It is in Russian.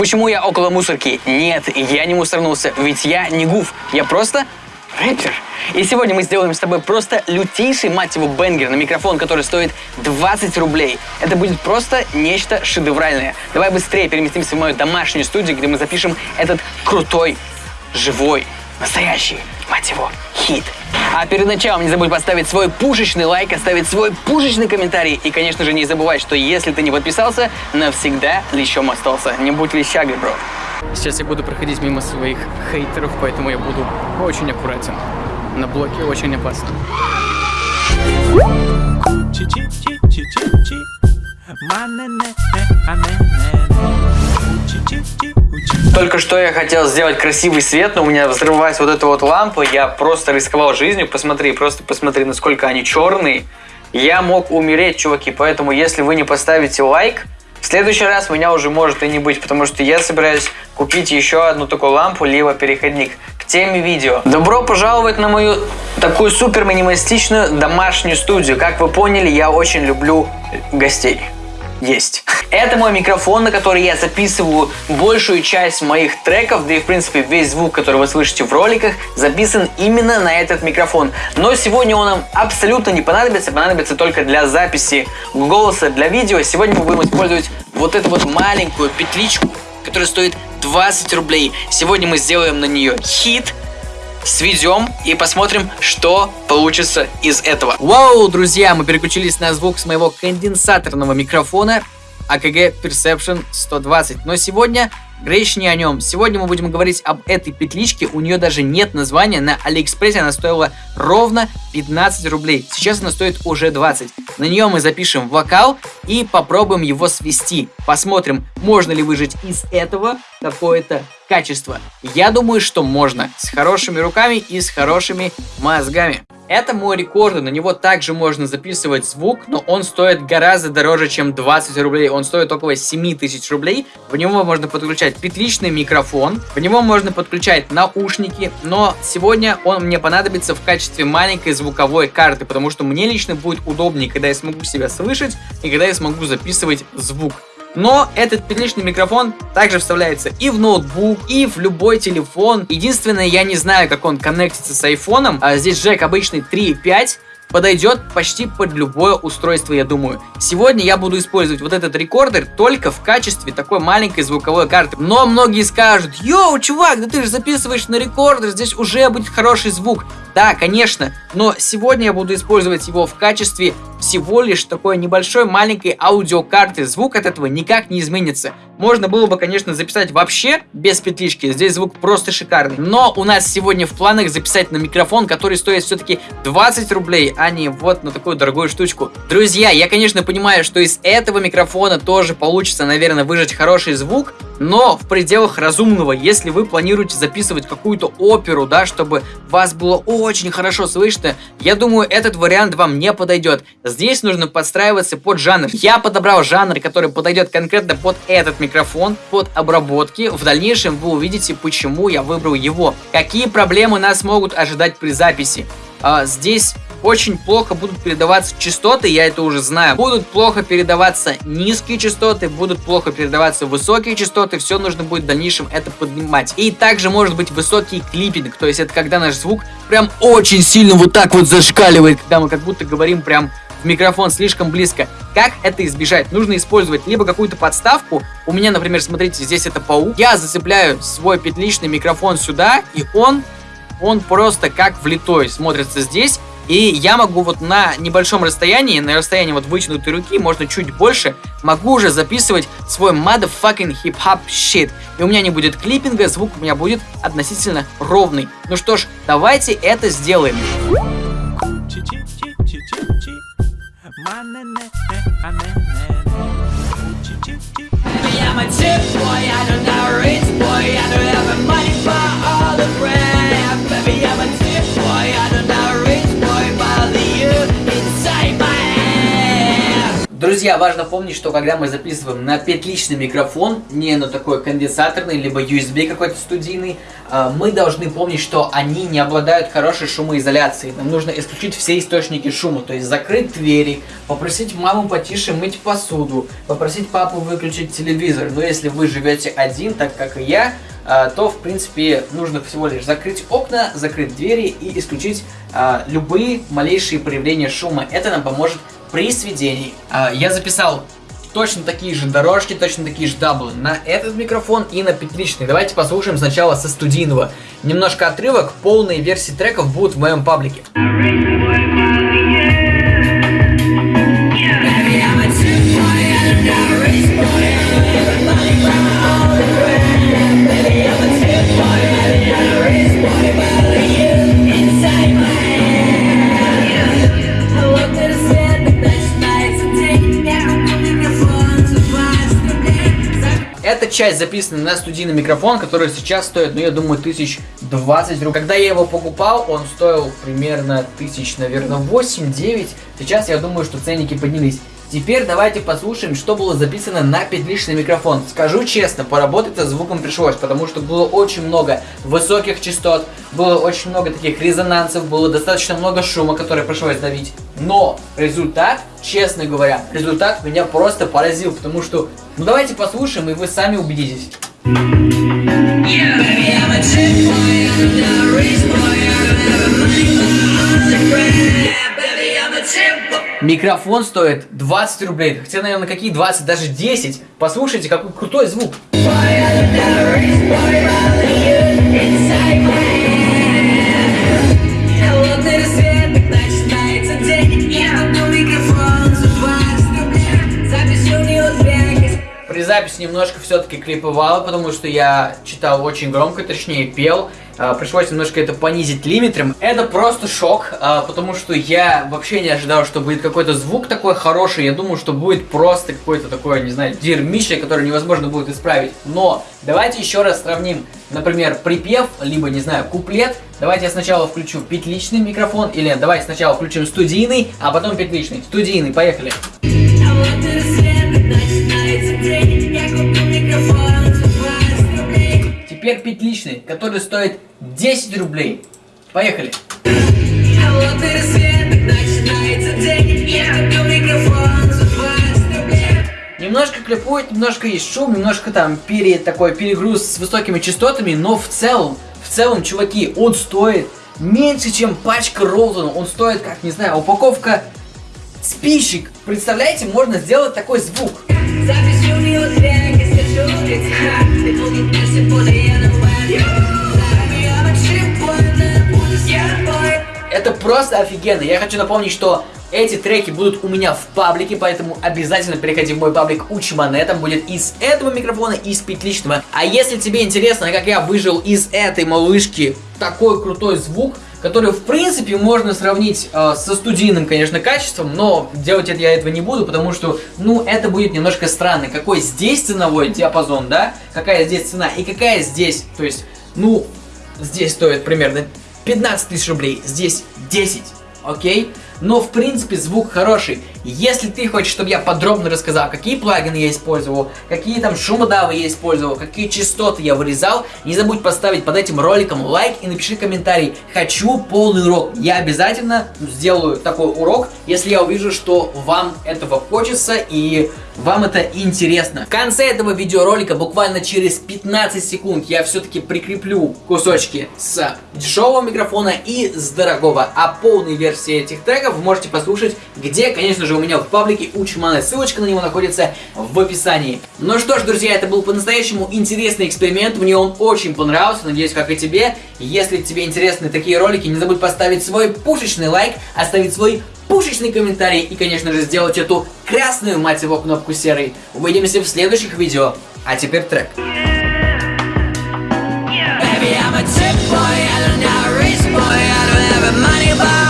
почему я около мусорки? Нет, я не мусорнулся, ведь я не гуф, я просто рэпер. И сегодня мы сделаем с тобой просто лютейший, мать его, бенгер на микрофон, который стоит 20 рублей. Это будет просто нечто шедевральное. Давай быстрее переместимся в мою домашнюю студию, где мы запишем этот крутой, живой, настоящий, мать его, хит. А перед началом не забудь поставить свой пушечный лайк, оставить свой пушечный комментарий. И, конечно же, не забывай, что если ты не подписался, навсегда лещом остался. Не будь лещагой, бро. Сейчас я буду проходить мимо своих хейтеров, поэтому я буду очень аккуратен. На блоке очень опасно. Только что я хотел сделать красивый свет, но у меня взрывалась вот эта вот лампа. Я просто рисковал жизнью. Посмотри, просто посмотри, насколько они черные. Я мог умереть, чуваки. Поэтому, если вы не поставите лайк, в следующий раз меня уже может и не быть, потому что я собираюсь купить еще одну такую лампу, либо переходник к теме видео. Добро пожаловать на мою такую супер минималистичную домашнюю студию. Как вы поняли, я очень люблю гостей есть. Это мой микрофон, на который я записываю большую часть моих треков, да и в принципе весь звук, который вы слышите в роликах, записан именно на этот микрофон. Но сегодня он нам абсолютно не понадобится, понадобится только для записи голоса, для видео. Сегодня мы будем использовать вот эту вот маленькую петличку, которая стоит 20 рублей. Сегодня мы сделаем на нее хит, сведем и посмотрим, что получится из этого. Вау, друзья, мы переключились на звук с моего конденсаторного микрофона AKG Perception 120. Но сегодня речь не о нем. Сегодня мы будем говорить об этой петличке. У нее даже нет названия. На Алиэкспрессе она стоила ровно 15 рублей. Сейчас она стоит уже 20. На нее мы запишем вокал и попробуем его свести. Посмотрим, можно ли выжить из этого какое-то качество. Я думаю, что можно. С хорошими руками и с хорошими мозгами. Это мой рекорд, на него также можно записывать звук, но он стоит гораздо дороже, чем 20 рублей. Он стоит около 7 тысяч рублей. В него можно подключать петличный микрофон, в него можно подключать наушники, но сегодня он мне понадобится в качестве маленькой звуковой карты, потому что мне лично будет удобнее, когда я смогу себя слышать и когда я смогу записывать звук. Но этот петличный микрофон также вставляется и в ноутбук, и в любой телефон. Единственное, я не знаю, как он коннектится с айфоном. А здесь джек обычный 3.5 подойдет почти под любое устройство, я думаю. Сегодня я буду использовать вот этот рекордер только в качестве такой маленькой звуковой карты. Но многие скажут, йоу, чувак, да ты же записываешь на рекордер, здесь уже будет хороший звук. Да, конечно, но сегодня я буду использовать его в качестве всего лишь такой небольшой маленькой аудиокарты. Звук от этого никак не изменится. Можно было бы, конечно, записать вообще без петлички. Здесь звук просто шикарный. Но у нас сегодня в планах записать на микрофон, который стоит все-таки 20 рублей, а не вот на такую дорогую штучку. Друзья, я, конечно, понимаю, что из этого микрофона тоже получится, наверное, выжать хороший звук, но в пределах разумного, если вы планируете записывать какую-то оперу, да, чтобы вас было очень хорошо слышно, я думаю, этот вариант вам не подойдет. Здесь нужно подстраиваться под жанр. Я подобрал жанр, который подойдет конкретно под этот микрофон под обработки. В дальнейшем вы увидите, почему я выбрал его. Какие проблемы нас могут ожидать при записи. А, здесь очень плохо будут передаваться частоты, я это уже знаю. Будут плохо передаваться низкие частоты, будут плохо передаваться высокие частоты, все нужно будет в дальнейшем это поднимать. И также может быть высокий клиппинг, то есть это когда наш звук прям очень сильно вот так вот зашкаливает, когда мы как будто говорим прям в микрофон слишком близко. Как это избежать? Нужно использовать либо какую-то подставку. У меня, например, смотрите, здесь это паук. Я зацепляю свой петличный микрофон сюда, и он, он просто как влитой смотрится здесь. И я могу вот на небольшом расстоянии, на расстоянии вот вытянутой руки, можно чуть больше, могу уже записывать свой motherfucking hip-hop shit. И у меня не будет клиппинга, звук у меня будет относительно ровный. Ну что ж, давайте это сделаем. I'm a tip Друзья, важно помнить, что когда мы записываем на петличный микрофон, не на такой конденсаторный, либо USB какой-то студийный, а, мы должны помнить, что они не обладают хорошей шумоизоляцией. Нам нужно исключить все источники шума, то есть закрыть двери, попросить маму потише мыть посуду, попросить папу выключить телевизор. Но если вы живете один, так как и я, а, то, в принципе, нужно всего лишь закрыть окна, закрыть двери и исключить а, любые малейшие проявления шума. Это нам поможет при сведении. А, я записал точно такие же дорожки, точно такие же даблы на этот микрофон и на петличный. Давайте послушаем сначала со студийного. Немножко отрывок, полные версии треков будут в моем паблике. Часть записана на студийный микрофон, который сейчас стоит, ну, я думаю, тысяч 20 рублей. Когда я его покупал, он стоил примерно тысяч, наверное, 8-9. Сейчас я думаю, что ценники поднялись. Теперь давайте послушаем, что было записано на петличный микрофон. Скажу честно, поработать со звуком пришлось, потому что было очень много высоких частот, было очень много таких резонансов, было достаточно много шума, который пришлось давить. Но результат, честно говоря, результат меня просто поразил, потому что, ну давайте послушаем, и вы сами убедитесь. Микрофон стоит 20 рублей. Хотя, наверное, какие 20, даже 10. Послушайте, какой крутой звук. При записи немножко все-таки клиповало, потому что я читал очень громко, точнее пел. А, пришлось немножко это понизить лимитром. Это просто шок, а, потому что я вообще не ожидал, что будет какой-то звук такой хороший. Я думал, что будет просто какой-то такой, не знаю, дерьмище, который невозможно будет исправить. Но давайте еще раз сравним, например, припев, либо, не знаю, куплет. Давайте я сначала включу петличный микрофон, или давайте сначала включим студийный, а потом петличный. Студийный, поехали. Теперь петличный, который стоит 10 рублей. Поехали. Немножко клепует, немножко есть шум, немножко там пере, такой перегруз с высокими частотами, но в целом, в целом, чуваки, он стоит меньше, чем пачка Ролтона. Он стоит, как, не знаю, упаковка спичек. Представляете, можно сделать такой звук. Это просто офигенно. Я хочу напомнить, что эти треки будут у меня в паблике, поэтому обязательно переходи в мой паблик Учмане. Там будет из этого микрофона, и из петличного. А если тебе интересно, как я выжил из этой малышки такой крутой звук, который в принципе можно сравнить э, со студийным, конечно, качеством, но делать это я этого не буду, потому что, ну, это будет немножко странно. Какой здесь ценовой диапазон, да? Какая здесь цена и какая здесь, то есть, ну, здесь стоит примерно 15 тысяч рублей, здесь 10, окей? Но в принципе звук хороший. Если ты хочешь, чтобы я подробно рассказал, какие плагины я использовал, какие там шумодавы я использовал, какие частоты я вырезал, не забудь поставить под этим роликом лайк и напиши комментарий. Хочу полный урок. Я обязательно сделаю такой урок, если я увижу, что вам этого хочется и вам это интересно. В конце этого видеоролика, буквально через 15 секунд, я все-таки прикреплю кусочки с дешевого микрофона и с дорогого. А полные версии этих треков вы можете послушать, где, конечно же, же, у меня в паблике Учмана. Ссылочка на него находится в описании. Ну что ж, друзья, это был по-настоящему интересный эксперимент. Мне он очень понравился, надеюсь, как и тебе. Если тебе интересны такие ролики, не забудь поставить свой пушечный лайк, оставить свой пушечный комментарий и, конечно же, сделать эту красную, мать его, кнопку серой. Увидимся в следующих видео. А теперь трек. Baby, I'm a tip boy, I don't have a race boy, I don't have a money boy.